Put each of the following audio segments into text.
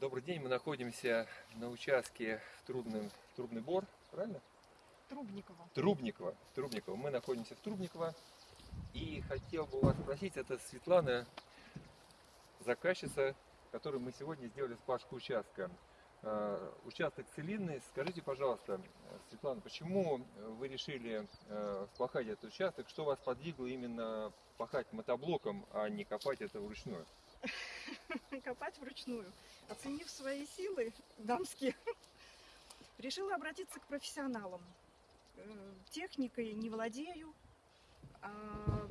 Добрый день, мы находимся на участке в Трубном, Трубный Бор, правильно? Трубникова. Трубникова. Трубникова. Мы находимся в Трубниково. И хотел бы вас спросить, это Светлана, заказчица, которой мы сегодня сделали спашку участка. Участок целинный. Скажите, пожалуйста, Светлана, почему вы решили э, впахать этот участок? Что вас подвигло именно пахать мотоблоком, а не копать это вручную? Копать вручную. Оценив свои силы дамские, решила обратиться к профессионалам. Э, Техникой не владею, а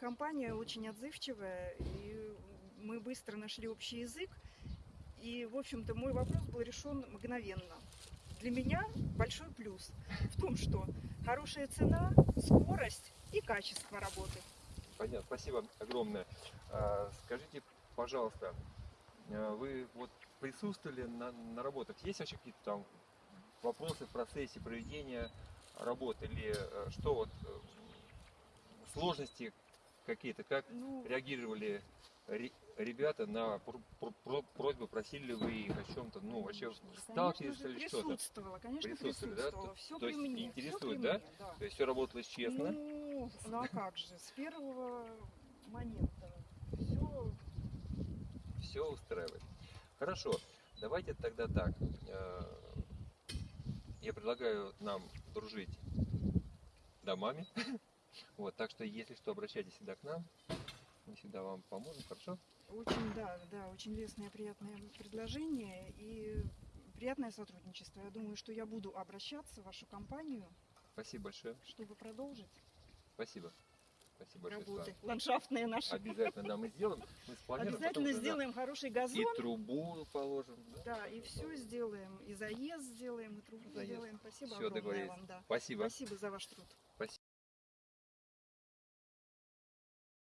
компания очень отзывчивая, и мы быстро нашли общий язык. И, в общем-то, мой вопрос был решен мгновенно. Для меня большой плюс в том, что хорошая цена, скорость и качество работы. Понятно, спасибо огромное. А, Скажите, пожалуйста, вы вот присутствовали на, на работах? Есть вообще какие-то там вопросы в процессе проведения работы? Или э, что вот э, сложности какие-то? Как Ну, реагировали ре- ребята на пр- пр- пр- просьбы, просили ли вы их о чем-то? Ну, вообще сталкивались или что-то? присутствовала, конечно, да? присутствовала. То- Все то при есть мне. интересует, да? мне, да. То есть все работалось честно? Ну, ну а как же, с первого момента все Все устраивает. Хорошо, давайте тогда так. э, Я предлагаю нам дружить домами. Вот, так что, если что, обращайтесь всегда к нам. Мы всегда вам поможем, хорошо? очень, да, да, очень лестное, приятное предложение и приятное сотрудничество. Я думаю, что я буду обращаться в вашу компанию, Спасибо большое. чтобы продолжить Спасибо. Спасибо большое. работы Светлана. ландшафтные наши. Обязательно, да, мы сделаем. Мы спланируем, потом Обязательно уже, да, сделаем хороший И газон. трубу положим. Да, и все сделаем. И заезд сделаем, и трубу Заезд. сделаем. Спасибо Все огромное вам, да. Спасибо. Спасибо за ваш труд.